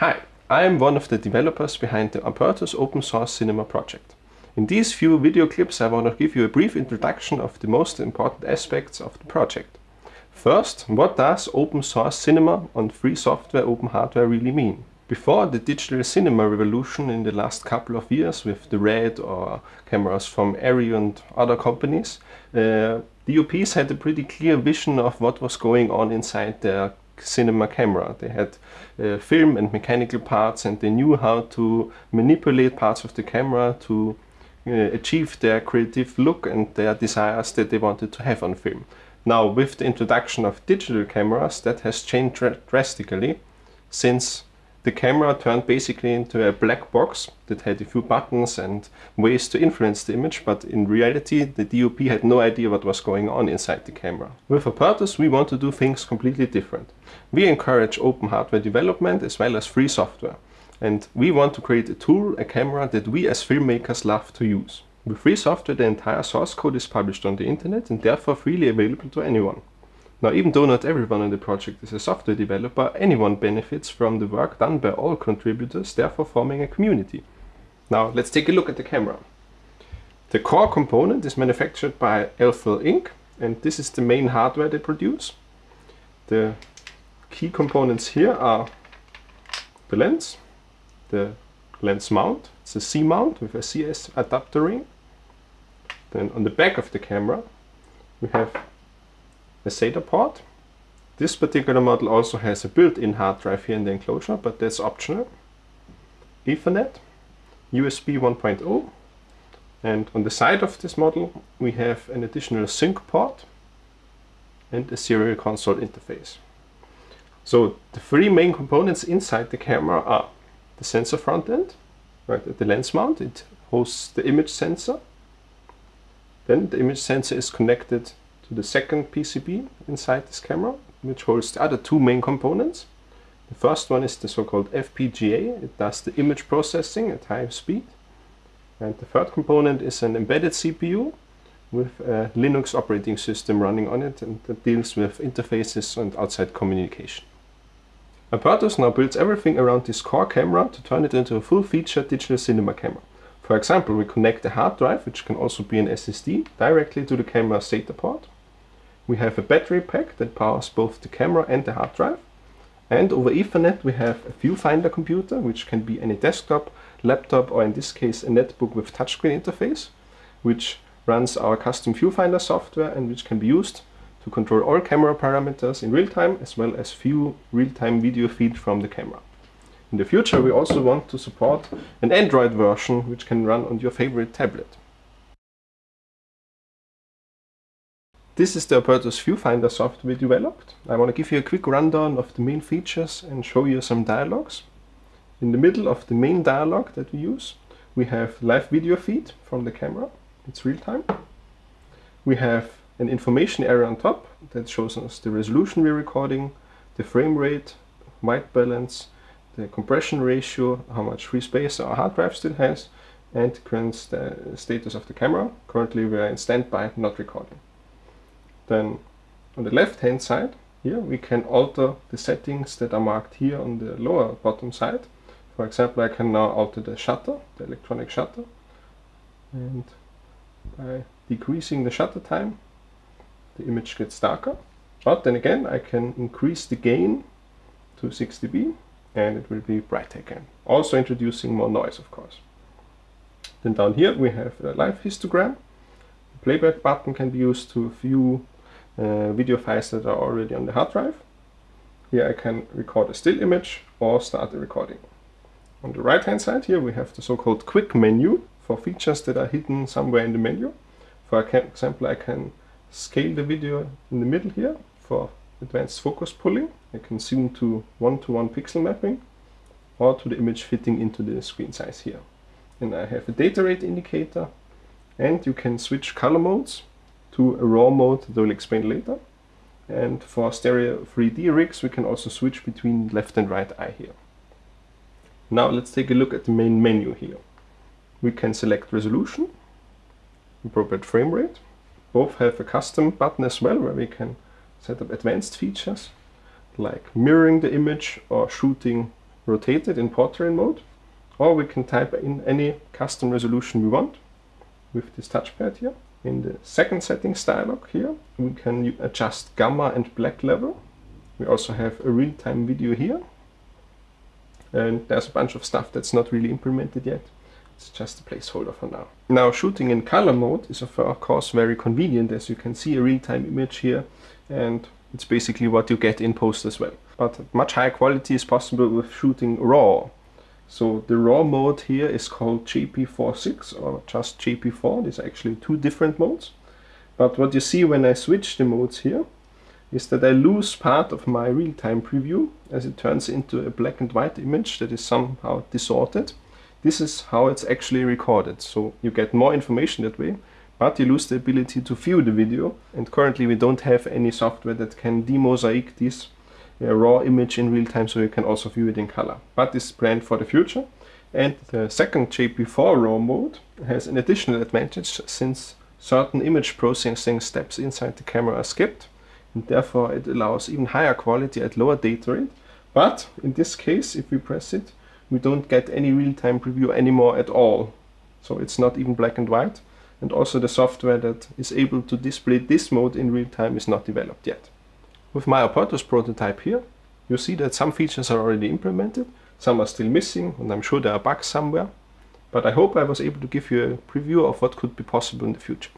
Hi, I am one of the developers behind the Apertus open source cinema project. In these few video clips I want to give you a brief introduction of the most important aspects of the project. First, what does open source cinema on free software open hardware really mean? Before the digital cinema revolution in the last couple of years with the RED or cameras from Arri and other companies, uh, DOPs had a pretty clear vision of what was going on inside their cinema camera. They had uh, film and mechanical parts and they knew how to manipulate parts of the camera to uh, achieve their creative look and their desires that they wanted to have on film. Now with the introduction of digital cameras that has changed drastically since the camera turned basically into a black box that had a few buttons and ways to influence the image, but in reality the DOP had no idea what was going on inside the camera. With Apertus we want to do things completely different. We encourage open hardware development as well as free software. And we want to create a tool, a camera that we as filmmakers love to use. With free software the entire source code is published on the internet and therefore freely available to anyone. Now, even though not everyone in the project is a software developer, anyone benefits from the work done by all contributors, therefore forming a community. Now, let's take a look at the camera. The core component is manufactured by Elphel Inc. and this is the main hardware they produce. The key components here are the lens, the lens mount, it's a C-mount with a CS adapter ring. Then on the back of the camera we have a SATA port. This particular model also has a built-in hard drive here in the enclosure, but that's optional. Ethernet, USB 1.0, and on the side of this model we have an additional sync port and a serial console interface. So the three main components inside the camera are the sensor front end, right at the lens mount, it hosts the image sensor. Then the image sensor is connected to the second PCB inside this camera, which holds the other two main components. The first one is the so-called FPGA. It does the image processing at high speed. And the third component is an embedded CPU with a Linux operating system running on it and that deals with interfaces and outside communication. Apertus now builds everything around this core camera to turn it into a full-featured digital cinema camera. For example, we connect a hard drive, which can also be an SSD, directly to the camera's SATA port. We have a battery pack that powers both the camera and the hard drive. And over Ethernet we have a viewfinder computer, which can be any desktop, laptop, or in this case a netbook with touchscreen interface, which runs our custom viewfinder software and which can be used to control all camera parameters in real time as well as view real-time video feed from the camera. In the future we also want to support an Android version which can run on your favorite tablet. This is the Apertus Viewfinder software we developed. I want to give you a quick rundown of the main features and show you some dialogues. In the middle of the main dialogue that we use, we have live video feed from the camera. It's real time. We have an information area on top that shows us the resolution we're recording, the frame rate, white balance, the compression ratio, how much free space our hard drive still has, and the current st status of the camera. Currently we are in standby, not recording. Then on the left hand side here we can alter the settings that are marked here on the lower bottom side. For example, I can now alter the shutter, the electronic shutter. And by decreasing the shutter time, the image gets darker. But then again, I can increase the gain to 6 dB and it will be brighter again. Also introducing more noise, of course. Then down here we have a live histogram. The playback button can be used to view uh, video files that are already on the hard drive. Here I can record a still image or start the recording. On the right hand side here we have the so-called quick menu for features that are hidden somewhere in the menu. For example I can scale the video in the middle here for advanced focus pulling. I can zoom to one-to-one -one pixel mapping or to the image fitting into the screen size here. And I have a data rate indicator and you can switch color modes to a raw mode that we'll explain later. And for stereo 3D rigs, we can also switch between left and right eye here. Now let's take a look at the main menu here. We can select resolution, appropriate frame rate. Both have a custom button as well, where we can set up advanced features, like mirroring the image or shooting rotated in portrait mode, or we can type in any custom resolution we want with this touchpad here. In the second settings dialog here, we can adjust gamma and black level. We also have a real-time video here. And there's a bunch of stuff that's not really implemented yet. It's just a placeholder for now. Now shooting in color mode is of course very convenient as you can see a real-time image here and it's basically what you get in post as well. But much higher quality is possible with shooting RAW. So the RAW mode here is called JP46 or just JP4. These are actually two different modes. But what you see when I switch the modes here is that I lose part of my real-time preview as it turns into a black and white image that is somehow distorted. This is how it's actually recorded. So you get more information that way, but you lose the ability to view the video. And currently we don't have any software that can demosaic this a raw image in real time so you can also view it in color. But this is planned for the future. And the second JP4 RAW mode has an additional advantage since certain image processing steps inside the camera are skipped and therefore it allows even higher quality at lower data rate. But in this case, if we press it, we don't get any real-time preview anymore at all. So it's not even black and white. And also the software that is able to display this mode in real time is not developed yet. With my Apertus prototype here, you see that some features are already implemented, some are still missing, and I'm sure there are bugs somewhere. But I hope I was able to give you a preview of what could be possible in the future.